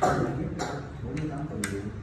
48 phần triệu